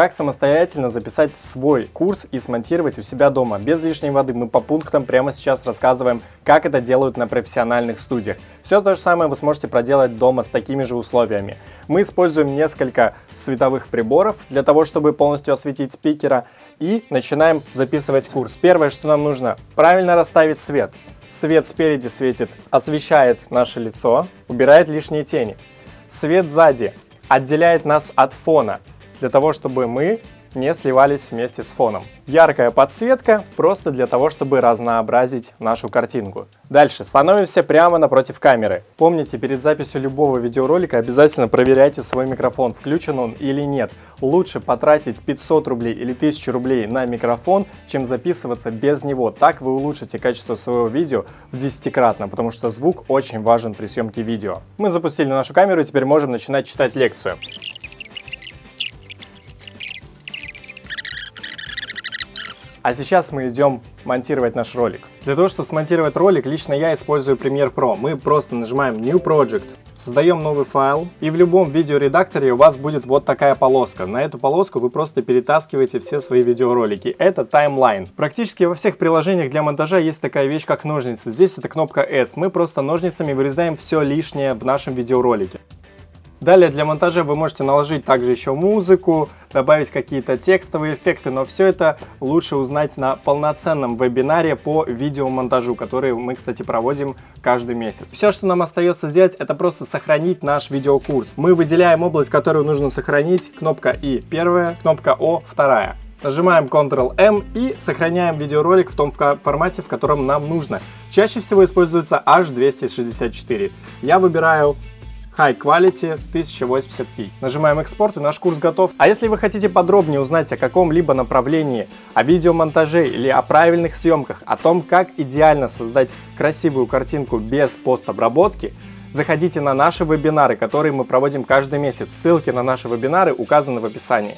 как самостоятельно записать свой курс и смонтировать у себя дома, без лишней воды. Мы по пунктам прямо сейчас рассказываем, как это делают на профессиональных студиях. Все то же самое вы сможете проделать дома с такими же условиями. Мы используем несколько световых приборов для того, чтобы полностью осветить спикера и начинаем записывать курс. Первое, что нам нужно, правильно расставить свет. Свет спереди светит, освещает наше лицо, убирает лишние тени. Свет сзади отделяет нас от фона, для того, чтобы мы не сливались вместе с фоном. Яркая подсветка просто для того, чтобы разнообразить нашу картинку. Дальше становимся прямо напротив камеры. Помните, перед записью любого видеоролика обязательно проверяйте свой микрофон, включен он или нет. Лучше потратить 500 рублей или 1000 рублей на микрофон, чем записываться без него. Так вы улучшите качество своего видео в десятикратно, потому что звук очень важен при съемке видео. Мы запустили нашу камеру и теперь можем начинать читать лекцию. А сейчас мы идем монтировать наш ролик. Для того, чтобы смонтировать ролик, лично я использую Premiere Pro. Мы просто нажимаем New Project, создаем новый файл, и в любом видеоредакторе у вас будет вот такая полоска. На эту полоску вы просто перетаскиваете все свои видеоролики. Это таймлайн. Практически во всех приложениях для монтажа есть такая вещь, как ножницы. Здесь это кнопка S. Мы просто ножницами вырезаем все лишнее в нашем видеоролике. Далее для монтажа вы можете наложить также еще музыку, добавить какие-то текстовые эффекты, но все это лучше узнать на полноценном вебинаре по видеомонтажу, который мы, кстати, проводим каждый месяц. Все, что нам остается сделать, это просто сохранить наш видеокурс. Мы выделяем область, которую нужно сохранить, кнопка И первая, кнопка О вторая. Нажимаем Ctrl-M и сохраняем видеоролик в том формате, в котором нам нужно. Чаще всего используется H264. Я выбираю High Quality 1080p. Нажимаем экспорт и наш курс готов. А если вы хотите подробнее узнать о каком-либо направлении, о видеомонтаже или о правильных съемках, о том, как идеально создать красивую картинку без постобработки, заходите на наши вебинары, которые мы проводим каждый месяц. Ссылки на наши вебинары указаны в описании.